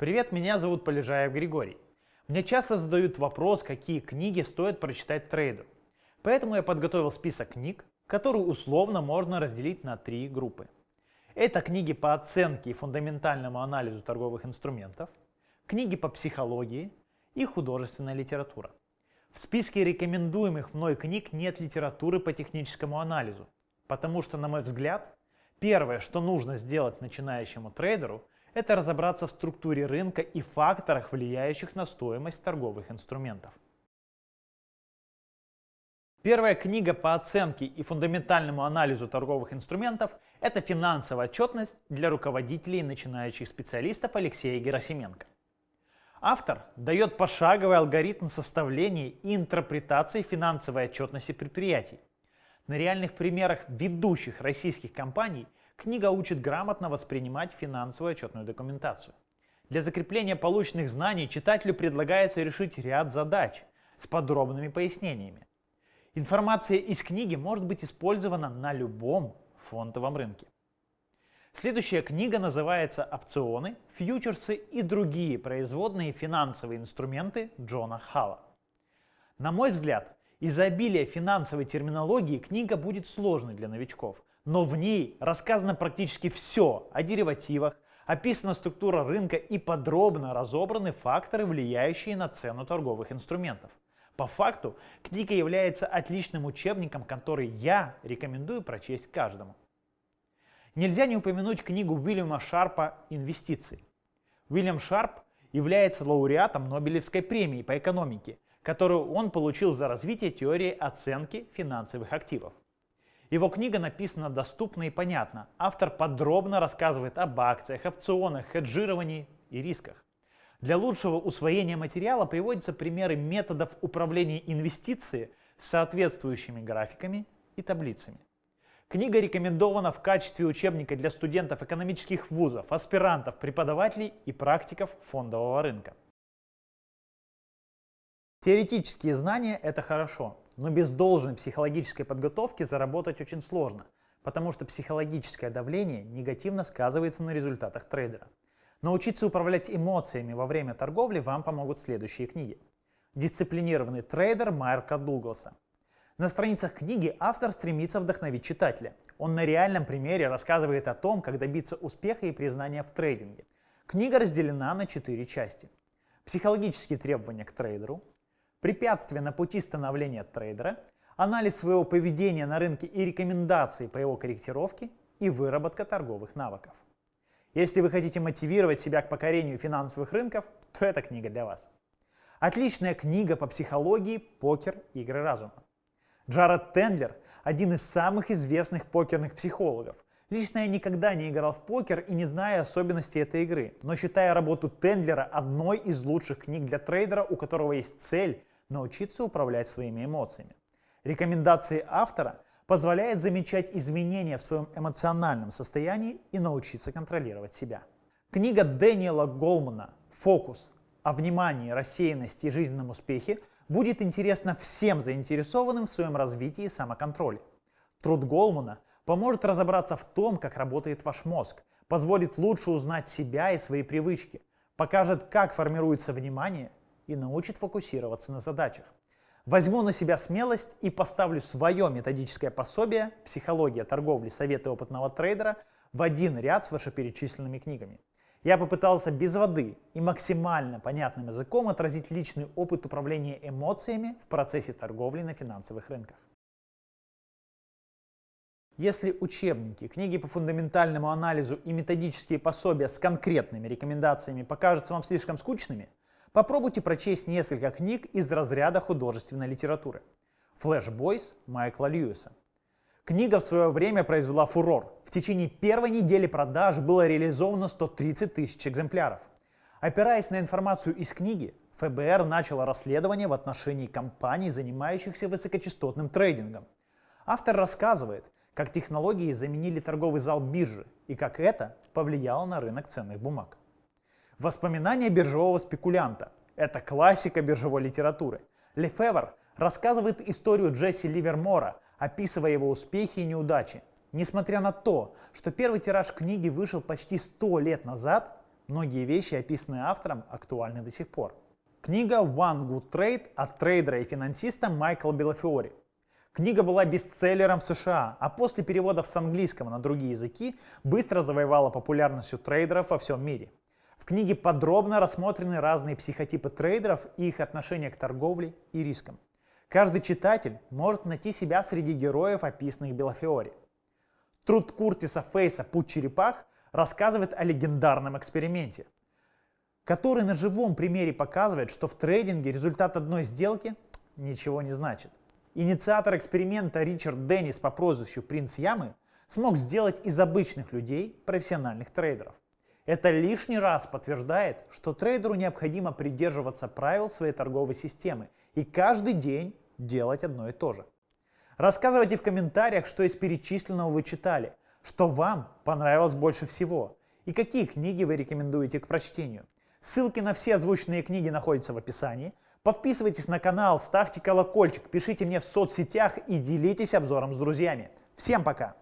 Привет, меня зовут Полежаев Григорий. Мне часто задают вопрос, какие книги стоит прочитать трейдеру. Поэтому я подготовил список книг, которые условно можно разделить на три группы. Это книги по оценке и фундаментальному анализу торговых инструментов, книги по психологии и художественная литература. В списке рекомендуемых мной книг нет литературы по техническому анализу, потому что, на мой взгляд, первое, что нужно сделать начинающему трейдеру, это разобраться в структуре рынка и факторах, влияющих на стоимость торговых инструментов. Первая книга по оценке и фундаментальному анализу торговых инструментов – это «Финансовая отчетность для руководителей и начинающих специалистов» Алексея Герасименко. Автор дает пошаговый алгоритм составления и интерпретации финансовой отчетности предприятий. На реальных примерах ведущих российских компаний – Книга учит грамотно воспринимать финансовую отчетную документацию. Для закрепления полученных знаний читателю предлагается решить ряд задач с подробными пояснениями. Информация из книги может быть использована на любом фондовом рынке. Следующая книга называется «Опционы, фьючерсы и другие производные финансовые инструменты Джона Халла». На мой взгляд, из-за обилия финансовой терминологии книга будет сложной для новичков, но в ней рассказано практически все о деривативах, описана структура рынка и подробно разобраны факторы, влияющие на цену торговых инструментов. По факту, книга является отличным учебником, который я рекомендую прочесть каждому. Нельзя не упомянуть книгу Уильяма Шарпа «Инвестиции». Уильям Шарп является лауреатом Нобелевской премии по экономике, которую он получил за развитие теории оценки финансовых активов. Его книга написана доступно и понятно. Автор подробно рассказывает об акциях, опционах, хеджировании и рисках. Для лучшего усвоения материала приводятся примеры методов управления инвестицией с соответствующими графиками и таблицами. Книга рекомендована в качестве учебника для студентов экономических вузов, аспирантов, преподавателей и практиков фондового рынка. Теоретические знания – это хорошо, но без должной психологической подготовки заработать очень сложно, потому что психологическое давление негативно сказывается на результатах трейдера. Научиться управлять эмоциями во время торговли вам помогут следующие книги. Дисциплинированный трейдер Майрка Дугласа. На страницах книги автор стремится вдохновить читателя. Он на реальном примере рассказывает о том, как добиться успеха и признания в трейдинге. Книга разделена на четыре части. Психологические требования к трейдеру, препятствия на пути становления трейдера, анализ своего поведения на рынке и рекомендации по его корректировке и выработка торговых навыков. Если вы хотите мотивировать себя к покорению финансовых рынков, то эта книга для вас. Отличная книга по психологии «Покер. Игры разума». Джаред Тендлер – один из самых известных покерных психологов. Лично я никогда не играл в покер и не знаю особенностей этой игры, но считаю работу Тендлера одной из лучших книг для трейдера, у которого есть цель научиться управлять своими эмоциями. Рекомендации автора позволяют замечать изменения в своем эмоциональном состоянии и научиться контролировать себя. Книга Дэниела Голмана «Фокус. О внимании, рассеянности и жизненном успехе» будет интересна всем заинтересованным в своем развитии и самоконтроле. Труд Голмана поможет разобраться в том, как работает ваш мозг, позволит лучше узнать себя и свои привычки, покажет, как формируется внимание и научит фокусироваться на задачах. Возьму на себя смелость и поставлю свое методическое пособие «Психология торговли. Советы опытного трейдера» в один ряд с вышеперечисленными книгами. Я попытался без воды и максимально понятным языком отразить личный опыт управления эмоциями в процессе торговли на финансовых рынках. Если учебники, книги по фундаментальному анализу и методические пособия с конкретными рекомендациями покажутся вам слишком скучными, Попробуйте прочесть несколько книг из разряда художественной литературы. «Флэш Бойс» Майкла Льюиса. Книга в свое время произвела фурор. В течение первой недели продаж было реализовано 130 тысяч экземпляров. Опираясь на информацию из книги, ФБР начало расследование в отношении компаний, занимающихся высокочастотным трейдингом. Автор рассказывает, как технологии заменили торговый зал биржи и как это повлияло на рынок ценных бумаг. Воспоминания биржевого спекулянта – это классика биржевой литературы. Лефевр рассказывает историю Джесси Ливермора, описывая его успехи и неудачи. Несмотря на то, что первый тираж книги вышел почти 100 лет назад, многие вещи, описанные автором, актуальны до сих пор. Книга One Good Trade от трейдера и финансиста Майкла Белофиори. Книга была бестселлером в США, а после переводов с английского на другие языки быстро завоевала популярность у трейдеров во всем мире. Книге подробно рассмотрены разные психотипы трейдеров и их отношение к торговле и рискам. Каждый читатель может найти себя среди героев, описанных Белофиори. Труд Куртиса Фейса «Путь черепах» рассказывает о легендарном эксперименте, который на живом примере показывает, что в трейдинге результат одной сделки ничего не значит. Инициатор эксперимента Ричард Деннис по прозвищу «Принц Ямы» смог сделать из обычных людей профессиональных трейдеров. Это лишний раз подтверждает, что трейдеру необходимо придерживаться правил своей торговой системы и каждый день делать одно и то же. Рассказывайте в комментариях, что из перечисленного вы читали, что вам понравилось больше всего и какие книги вы рекомендуете к прочтению. Ссылки на все озвученные книги находятся в описании. Подписывайтесь на канал, ставьте колокольчик, пишите мне в соцсетях и делитесь обзором с друзьями. Всем пока!